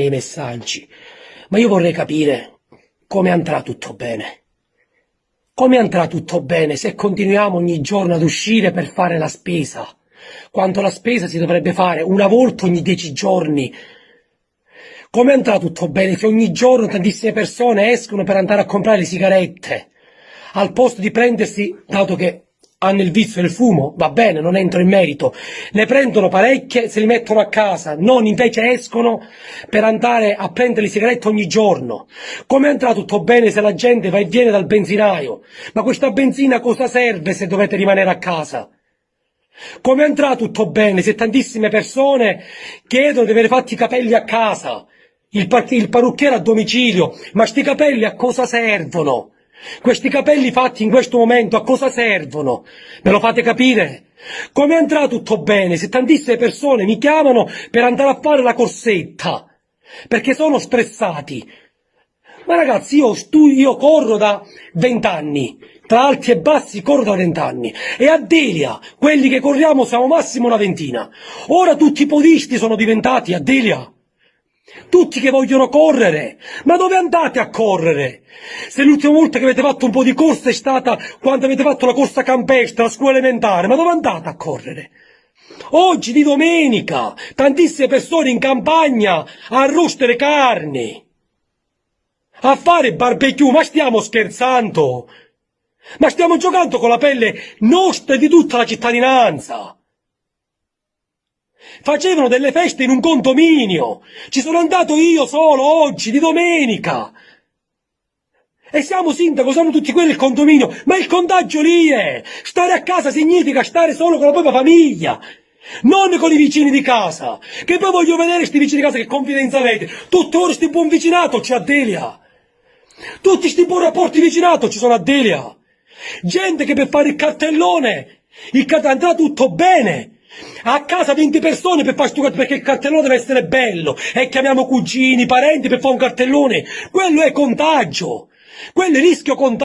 nei messaggi, ma io vorrei capire come andrà tutto bene. Come andrà tutto bene se continuiamo ogni giorno ad uscire per fare la spesa, quando la spesa si dovrebbe fare una volta ogni dieci giorni? Come andrà tutto bene se ogni giorno tantissime persone escono per andare a comprare sigarette, al posto di prendersi, dato che hanno il vizio del fumo, va bene, non entro in merito, ne prendono parecchie, se li mettono a casa, non invece escono per andare a prendere le sigarette ogni giorno. Come andrà tutto bene se la gente va e viene dal benzinaio? Ma questa benzina cosa serve se dovete rimanere a casa? Come andrà tutto bene se tantissime persone chiedono di avere fatti i capelli a casa, il, il parrucchiere a domicilio, ma sti capelli a cosa servono? Questi capelli fatti in questo momento a cosa servono? Me lo fate capire? Come andrà tutto bene se tantissime persone mi chiamano per andare a fare la corsetta? Perché sono stressati. Ma ragazzi, io, io corro da vent'anni, tra alti e bassi corro da vent'anni, e a Delia, quelli che corriamo siamo massimo una ventina. Ora tutti i podisti sono diventati a Delia. Tutti che vogliono correre, ma dove andate a correre? Se l'ultima volta che avete fatto un po' di corsa è stata quando avete fatto la corsa campestre, la scuola elementare, ma dove andate a correre? Oggi di domenica, tantissime persone in campagna a roostere carni, a fare barbecue, ma stiamo scherzando? Ma stiamo giocando con la pelle nostra e di tutta la cittadinanza? Facevano delle feste in un condominio. Ci sono andato io solo oggi, di domenica. E siamo sindaco, siamo tutti quelli del condominio, ma il contagio lì è. Stare a casa significa stare solo con la propria famiglia, non con i vicini di casa. Che poi voglio vedere questi vicini di casa che confidenza avete. Tutte ore sti buon vicinato c'è a Delia. Tutti sti buon rapporti vicinato ci sono a Delia. Gente che per fare il cartellone, il cart andrà tutto bene. A casa 20 persone per fare sto perché il cartellone deve essere bello e chiamiamo cugini, parenti per fare un cartellone. Quello è contagio. Quello è rischio contagio.